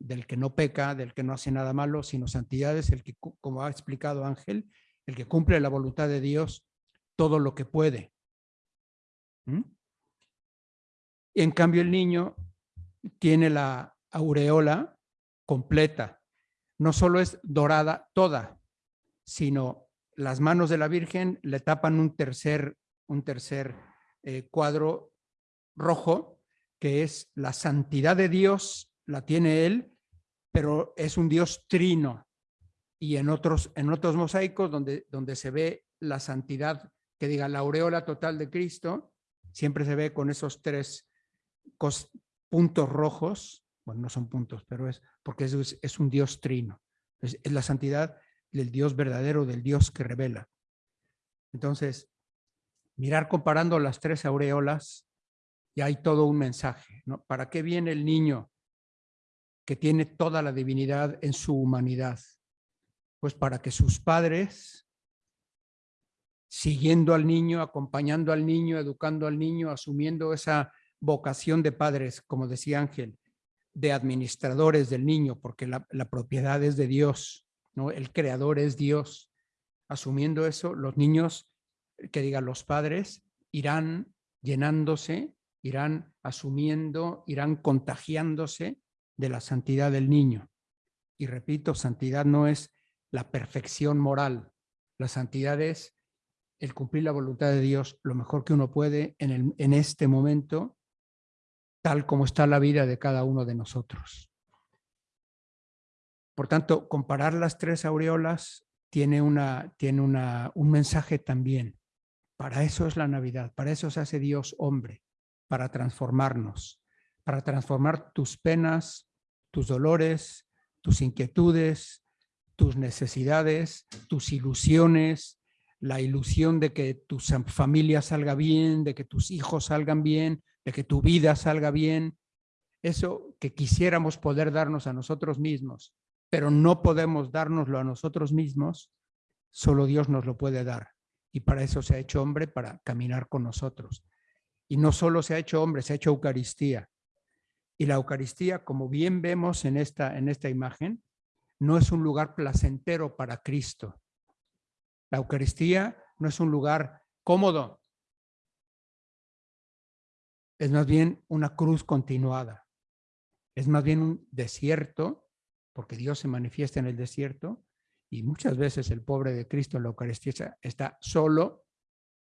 del que no peca, del que no hace nada malo, sino santidad es el que, como ha explicado Ángel, el que cumple la voluntad de Dios todo lo que puede. ¿Mm? En cambio, el niño tiene la aureola completa. No solo es dorada toda, sino las manos de la Virgen le tapan un tercer, un tercer eh, cuadro rojo, que es la santidad de Dios, la tiene él, pero es un Dios trino. Y en otros, en otros mosaicos donde, donde se ve la santidad, que diga la aureola total de Cristo, siempre se ve con esos tres puntos rojos, bueno, no son puntos, pero es porque es, es un Dios trino. Es, la santidad del Dios verdadero, del Dios que revela. Entonces, mirar comparando las tres aureolas, y hay todo un mensaje. ¿no? ¿Para qué viene el niño que tiene toda la divinidad en su humanidad? Pues para que sus padres, siguiendo al niño, acompañando al niño, educando al niño, asumiendo esa vocación de padres, como decía Ángel, de administradores del niño, porque la, la propiedad es de Dios, ¿no? el creador es Dios. Asumiendo eso, los niños que digan los padres, irán llenándose, irán asumiendo, irán contagiándose de la santidad del niño. Y repito, santidad no es la perfección moral, la santidad es el cumplir la voluntad de Dios lo mejor que uno puede en, el, en este momento, tal como está la vida de cada uno de nosotros. Por tanto, comparar las tres aureolas tiene, una, tiene una, un mensaje también. Para eso es la Navidad, para eso se hace Dios hombre, para transformarnos, para transformar tus penas, tus dolores, tus inquietudes, tus necesidades, tus ilusiones, la ilusión de que tu familia salga bien, de que tus hijos salgan bien, de que tu vida salga bien. Eso que quisiéramos poder darnos a nosotros mismos, pero no podemos dárnoslo a nosotros mismos, solo Dios nos lo puede dar y para eso se ha hecho hombre, para caminar con nosotros. Y no solo se ha hecho hombre, se ha hecho Eucaristía. Y la Eucaristía, como bien vemos en esta, en esta imagen, no es un lugar placentero para Cristo. La Eucaristía no es un lugar cómodo. Es más bien una cruz continuada. Es más bien un desierto, porque Dios se manifiesta en el desierto, y muchas veces el pobre de Cristo en la Eucaristía está solo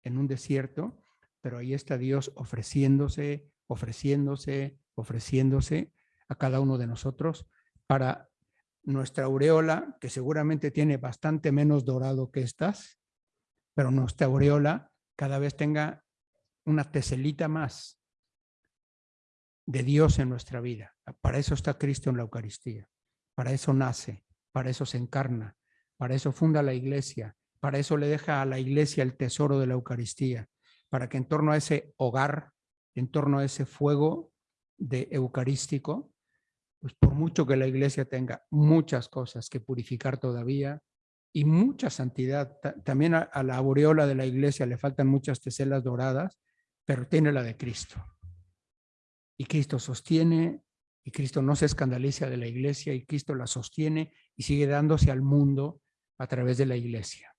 en un desierto, pero ahí está Dios ofreciéndose, ofreciéndose, ofreciéndose a cada uno de nosotros para nuestra aureola, que seguramente tiene bastante menos dorado que estas, pero nuestra aureola cada vez tenga una teselita más de Dios en nuestra vida. Para eso está Cristo en la Eucaristía, para eso nace, para eso se encarna, para eso funda la iglesia, para eso le deja a la iglesia el tesoro de la Eucaristía, para que en torno a ese hogar, en torno a ese fuego de eucarístico, pues por mucho que la iglesia tenga muchas cosas que purificar todavía y mucha santidad, también a, la aureola de la iglesia le faltan muchas teselas doradas, pero tiene la de Cristo. Y Cristo sostiene, y Cristo no se escandaliza de la iglesia, y Cristo la sostiene y sigue dándose al mundo a través de la iglesia.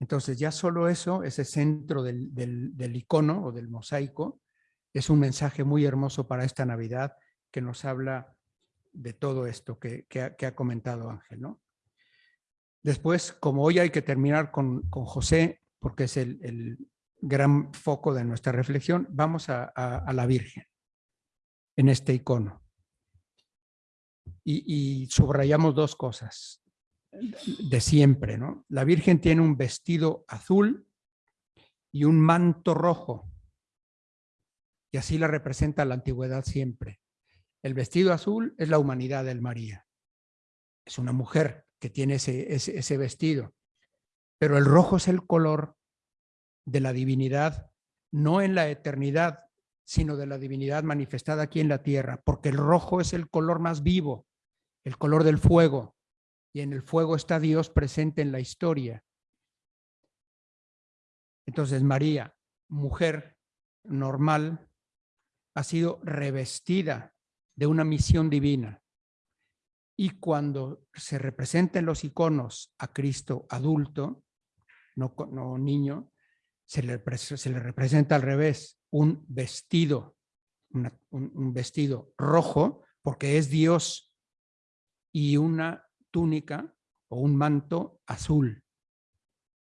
Entonces ya solo eso, ese centro del, del, icono o del mosaico, es un mensaje muy hermoso para esta Navidad que nos habla de todo esto que, que, ha, comentado Ángel. ¿no? Después, como hoy hay que terminar con, con José, porque es el, el, gran foco de nuestra reflexión, vamos a, a, a la Virgen en este icono. Y, y, subrayamos dos cosas de siempre, ¿no? La Virgen tiene un vestido azul y un manto rojo. y así la representa la antigüedad siempre. El vestido azul es la humanidad del María. Es una mujer que tiene ese, ese, vestido. Pero el rojo es el color de la divinidad, no en la eternidad, sino de la divinidad manifestada aquí en la tierra, porque el rojo es el color más vivo, el color del fuego, y en el fuego está Dios presente en la historia. Entonces María, mujer normal, ha sido revestida de una misión divina. Y cuando se representan los iconos a Cristo adulto, no, no niño, se le, se le, representa al revés, un vestido, un vestido rojo, porque es Dios, y una túnica o un manto azul,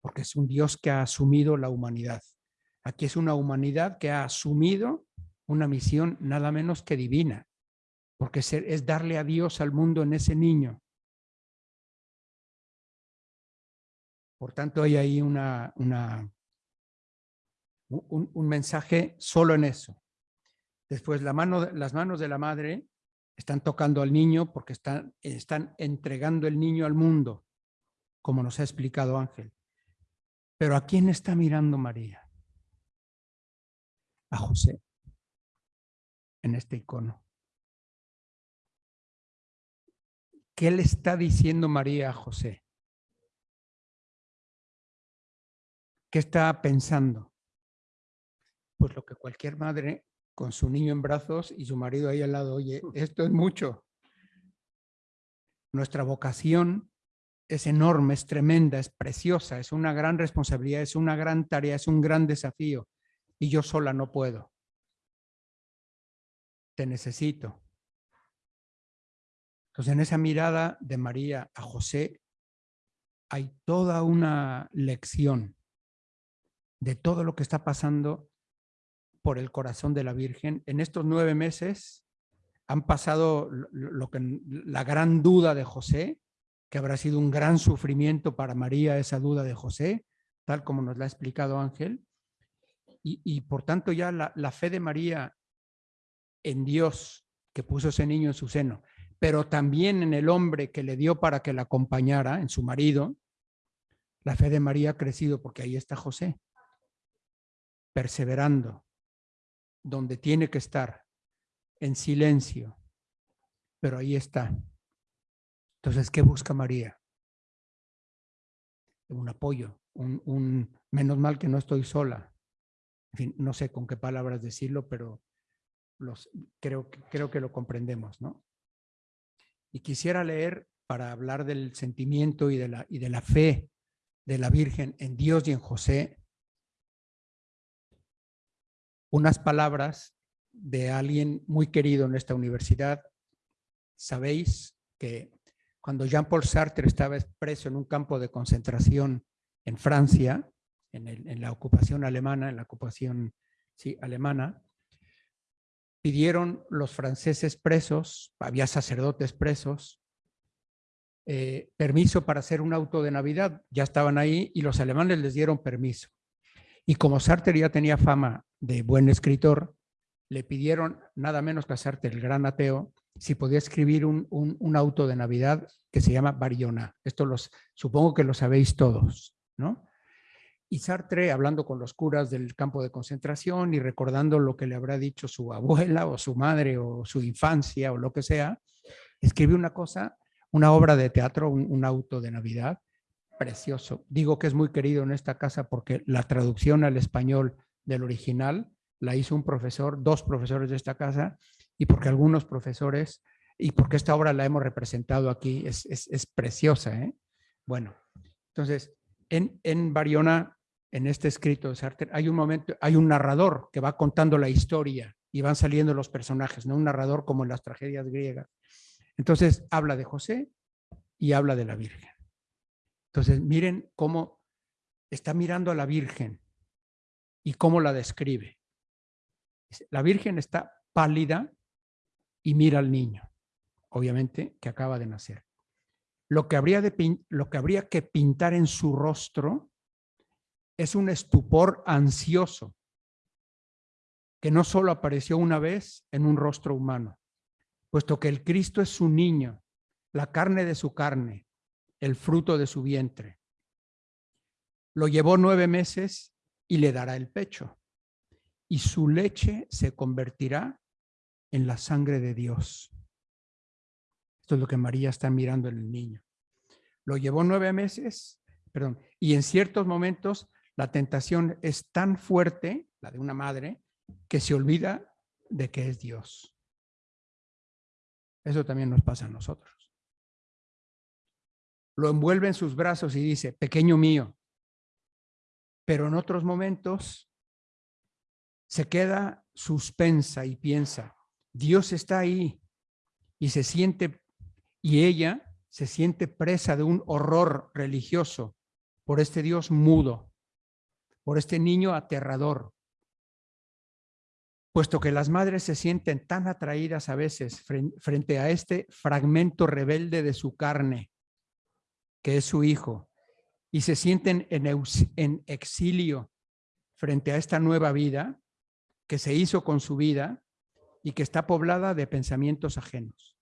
porque es un Dios que ha asumido la humanidad. Aquí es una humanidad que ha asumido una misión nada menos que divina, porque es darle a Dios al mundo en ese niño. Por tanto, hay ahí una, un, un, mensaje solo en eso. Después, la mano, las manos de la madre están tocando al niño porque están, están entregando el niño al mundo, como nos ha explicado Ángel. Pero ¿a quién está mirando María? A José, en este icono. ¿Qué le está diciendo María a José? ¿Qué está pensando? Pues lo que cualquier madre con su niño en brazos y su marido ahí al lado, oye, esto es mucho. Nuestra vocación es enorme, es tremenda, es preciosa, es una gran responsabilidad, es una gran tarea, es un gran desafío. Y yo sola no puedo. Te necesito. Entonces, en esa mirada de María a José hay toda una lección de todo lo que está pasando por el corazón de la Virgen. En estos nueve meses han pasado lo que, la gran duda de José, que habrá sido un gran sufrimiento para María esa duda de José, tal como nos la ha explicado Ángel. Y, por tanto ya la, la fe de María en Dios que puso ese niño en su seno, pero también en el hombre que le dio para que la acompañara, en su marido, la fe de María ha crecido porque ahí está José, perseverando, donde tiene que estar, en silencio, pero ahí está. Entonces, ¿qué busca María? Un apoyo, un, menos mal que no estoy sola. En fin, no sé con qué palabras decirlo, pero los, creo, creo que lo comprendemos, ¿no? Y quisiera leer para hablar del sentimiento y de la, y de la fe de la Virgen en Dios y en José, unas palabras de alguien muy querido en esta universidad. Sabéis que cuando Jean-Paul Sartre estaba preso en un campo de concentración en Francia, en, la ocupación alemana, en la ocupación sí, alemana, pidieron los franceses presos, había sacerdotes presos, eh, permiso para hacer un auto de Navidad. Ya estaban ahí y los alemanes les dieron permiso. Y como Sartre ya tenía fama de buen escritor, le pidieron nada menos que a Sartre, el gran ateo, si podía escribir un, un, auto de Navidad que se llama Bariona. Esto los, supongo que lo sabéis todos, ¿no? Y Sartre, hablando con los curas del campo de concentración y recordando lo que le habrá dicho su abuela o su madre o su infancia o lo que sea, escribió una cosa, una obra de teatro, un auto de Navidad, precioso. Digo que es muy querido en esta casa porque la traducción al español del original la hizo un profesor, dos profesores de esta casa, y porque algunos profesores, y porque esta obra la hemos representado aquí, es, es, preciosa. ¿eh? Bueno, entonces, en, en Bariona, en este escrito de Sartre, hay un momento, hay un narrador que va contando la historia y van saliendo los personajes, no un narrador como en las tragedias griegas. Entonces, habla de José y habla de la Virgen. Entonces, miren cómo está mirando a la Virgen y cómo la describe. La Virgen está pálida y mira al niño, obviamente que acaba de nacer. Lo que habría, de, lo que, habría que pintar en su rostro es un estupor ansioso. que no solo apareció una vez en un rostro humano, puesto que el Cristo es su niño, la carne de su carne, el fruto de su vientre. Lo llevó nueve meses y le dará el pecho, y su leche se convertirá en la sangre de Dios. Esto es lo que María está mirando en el niño. Lo llevó nueve meses, perdón, y en ciertos momentos la tentación es tan fuerte, la de una madre, que se olvida de que es Dios. Eso también nos pasa a nosotros. Lo envuelve en sus brazos y dice, pequeño mío. Pero en otros momentos se queda suspensa y piensa, Dios está ahí y se siente, y ella se siente presa de un horror religioso por este Dios mudo, por este niño aterrador, puesto que las madres se sienten tan atraídas a veces frente a este fragmento rebelde de su carne, que es su hijo, y se sienten en, exilio frente a esta nueva vida que se hizo con su vida y que está poblada de pensamientos ajenos.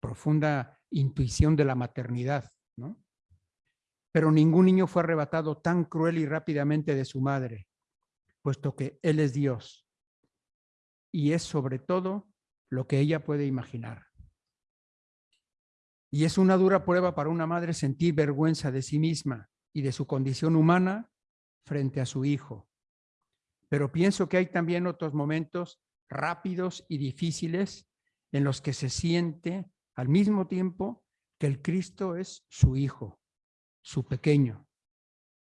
Profunda intuición de la maternidad, ¿no? Pero ningún niño fue arrebatado tan cruel y rápidamente de su madre, puesto que Él es Dios y es sobre todo lo que ella puede imaginar. Y es una dura prueba para una madre sentir vergüenza de sí misma y de su condición humana frente a su hijo. Pero pienso que hay también otros momentos rápidos y difíciles en los que se siente al mismo tiempo que el Cristo es su hijo, su pequeño,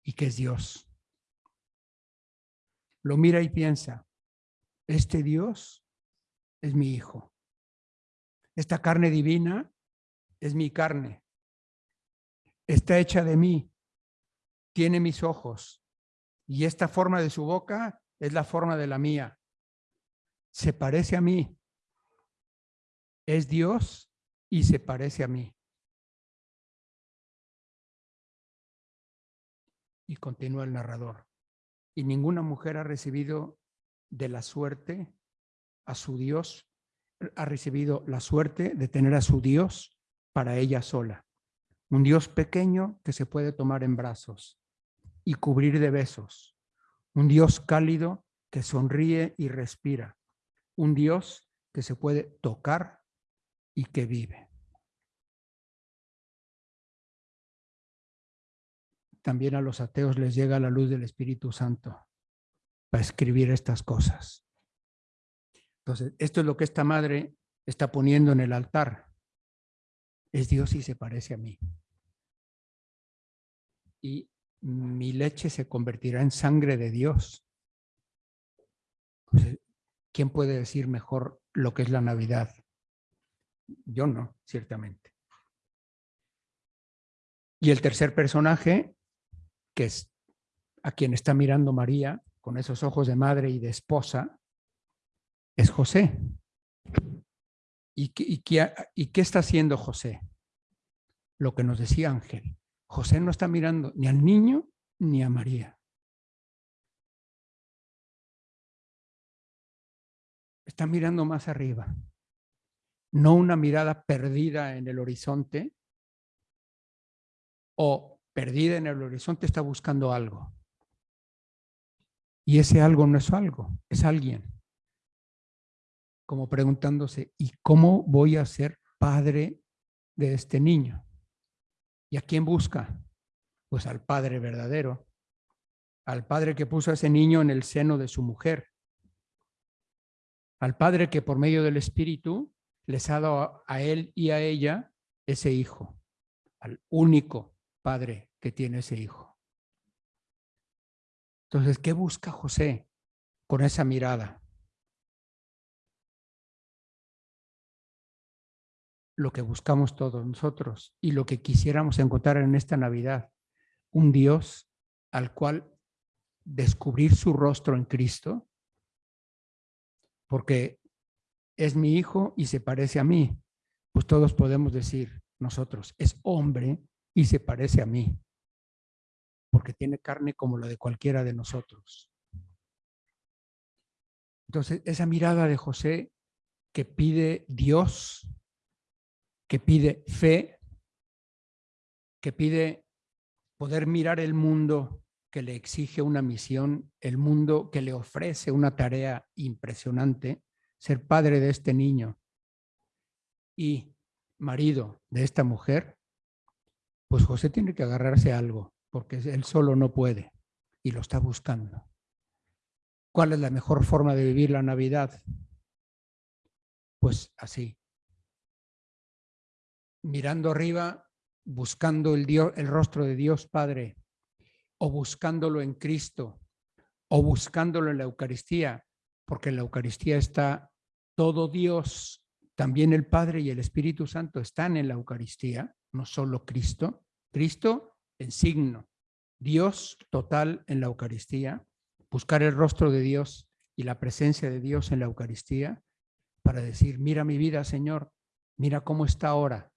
y que es Dios. Lo mira y piensa, este Dios es mi hijo. Esta carne divina es mi carne. Está hecha de mí. Tiene mis ojos. Y esta forma de su boca es la forma de la mía. Se parece a mí. Es Dios y se parece a mí. Y continúa el narrador. Y ninguna mujer ha recibido de la suerte a su Dios, ha recibido la suerte de tener a su Dios para ella sola. Un Dios pequeño que se puede tomar en brazos y cubrir de besos. Un Dios cálido que sonríe y respira. Un Dios que se puede tocar y que vive. También a los ateos les llega la luz del Espíritu Santo para escribir estas cosas. Entonces, esto es lo que esta madre está poniendo en el altar. Es Dios y se parece a mí. Y mi leche se convertirá en sangre de Dios. ¿Quién puede decir mejor lo que es la Navidad? Yo no, ciertamente. Y el tercer personaje, que es a quien está mirando María, con esos ojos de madre y de esposa, es José. ¿Y qué, está haciendo José? Lo que nos decía Ángel. José no está mirando ni al niño ni a María. Está mirando más arriba. No una mirada perdida en el horizonte o perdida en el horizonte está buscando algo. Y ese algo no es algo, es alguien. Como preguntándose, ¿y cómo voy a ser padre de este niño? ¿Y a quién busca? Pues al padre verdadero, al padre que puso a ese niño en el seno de su mujer, al padre que por medio del Espíritu les ha dado a él y a ella ese hijo, al único padre que tiene ese hijo. Entonces, ¿qué busca José con esa mirada? Lo que buscamos todos nosotros y lo que quisiéramos encontrar en esta Navidad, un Dios al cual descubrir su rostro en Cristo, porque es mi hijo y se parece a mí, pues todos podemos decir nosotros, es hombre y se parece a mí porque tiene carne como la de cualquiera de nosotros. Entonces, esa mirada de José que pide Dios, que pide fe, que pide poder mirar el mundo que le exige una misión, el mundo que le ofrece una tarea impresionante, ser padre de este niño y marido de esta mujer, pues José tiene que agarrarse a algo, porque él solo no puede y lo está buscando. ¿Cuál es la mejor forma de vivir la Navidad? Pues así. Mirando arriba, buscando el, Dios, el rostro de Dios Padre, o buscándolo en Cristo, o buscándolo en la Eucaristía, porque en la Eucaristía está todo Dios, también el Padre y el Espíritu Santo están en la Eucaristía, no solo Cristo. Cristo en signo, Dios total en la Eucaristía, buscar el rostro de Dios y la presencia de Dios en la Eucaristía para decir, mira mi vida, Señor, mira cómo está ahora,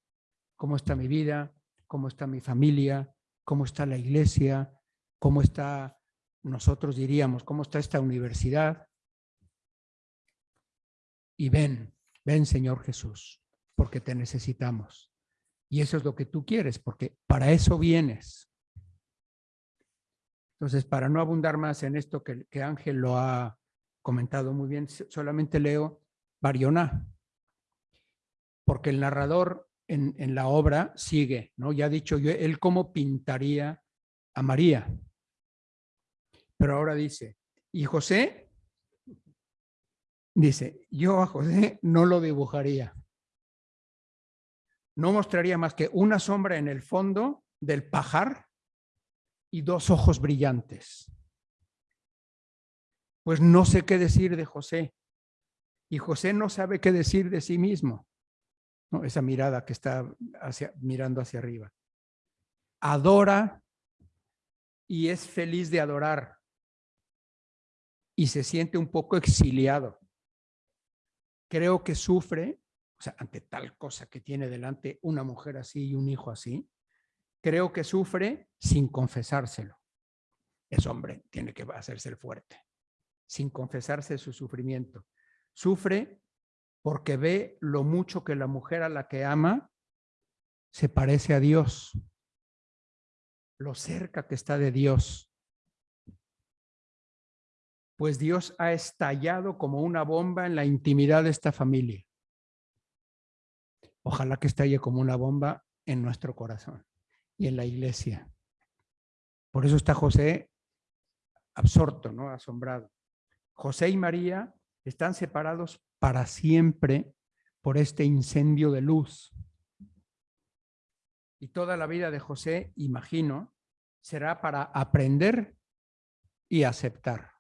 cómo está mi vida, cómo está mi familia, cómo está la iglesia, cómo está, nosotros diríamos, cómo está esta universidad. Y ven, ven Señor Jesús, porque te necesitamos. Y eso es lo que tú quieres, porque para eso vienes. Entonces, para no abundar más en esto que, Ángel lo ha comentado muy bien, solamente leo Barioná, porque el narrador en, la obra sigue, ¿no? Ya ha dicho yo, él cómo pintaría a María. Pero ahora dice, y José, dice, yo a José no lo dibujaría. No mostraría más que una sombra en el fondo del pajar y dos ojos brillantes. Pues no sé qué decir de José. Y José no sabe qué decir de sí mismo. Esa mirada que está hacia, mirando hacia arriba. Adora y es feliz de adorar. Y se siente un poco exiliado. Creo que sufre, o sea, ante tal cosa que tiene delante una mujer así y un hijo así, creo que sufre sin confesárselo. Es hombre, tiene que hacerse el fuerte, sin confesarse su sufrimiento. Sufre porque ve lo mucho que la mujer a la que ama se parece a Dios, lo cerca que está de Dios. Pues Dios ha estallado como una bomba en la intimidad de esta familia. Ojalá que estalle como una bomba en nuestro corazón y en la iglesia. Por eso está José absorto, ¿no? asombrado. José y María están separados para siempre por este incendio de luz. Y toda la vida de José, imagino, será para aprender y aceptar.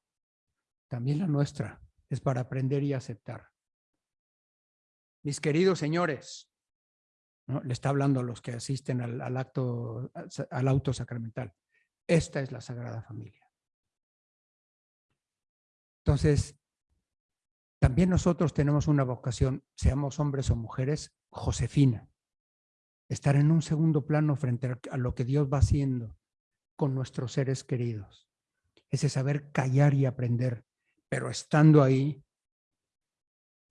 También la nuestra es para aprender y aceptar. Mis queridos señores, le está hablando a los que asisten al, acto, al auto sacramental. Esta es la Sagrada Familia. Entonces, también nosotros tenemos una vocación, seamos hombres o mujeres, Josefina. Estar en un segundo plano frente a lo que Dios va haciendo con nuestros seres queridos. Ese saber callar y aprender, pero estando ahí,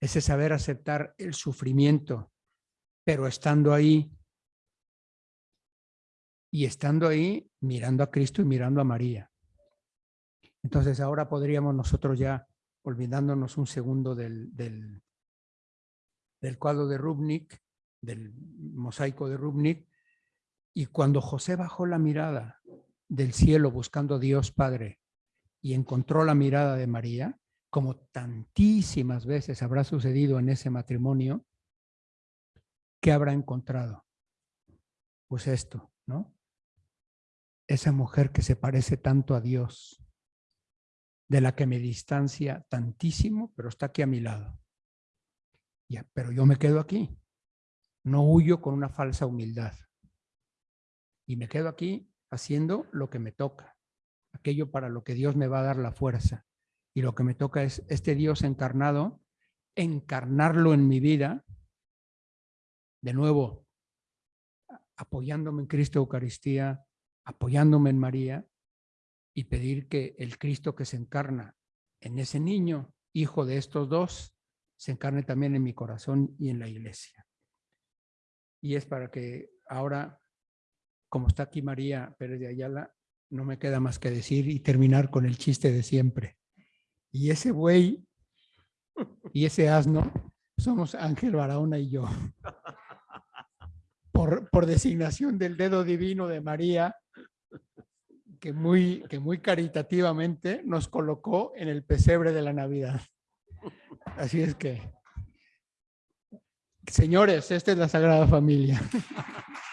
ese saber aceptar el sufrimiento, pero estando ahí y estando ahí mirando a Cristo y mirando a María. Entonces ahora podríamos nosotros ya, olvidándonos un segundo del, del, cuadro de Rubnik, del mosaico de Rubnik, y cuando José bajó la mirada del cielo buscando a Dios Padre y encontró la mirada de María, como tantísimas veces habrá sucedido en ese matrimonio, ¿qué habrá encontrado? Pues esto, ¿no? Esa mujer que se parece tanto a Dios, de la que me distancia tantísimo, pero está aquí a mi lado. Ya, pero yo me quedo aquí. No huyo con una falsa humildad. Y me quedo aquí haciendo lo que me toca, aquello para lo que Dios me va a dar la fuerza. Y lo que me toca es este Dios encarnado, encarnarlo en mi vida de nuevo, apoyándome en Cristo Eucaristía, apoyándome en María y pedir que el Cristo que se encarna en ese niño hijo de estos dos, se encarne también en mi corazón y en la iglesia. Y es para que ahora, como está aquí María Pérez de Ayala, no me queda más que decir y terminar con el chiste de siempre. Y ese buey y ese asno somos Ángel Barahona y yo. Por, por designación del dedo divino de María, que muy, que muy caritativamente nos colocó en el pesebre de la Navidad. Así es que, señores, esta es la Sagrada Familia.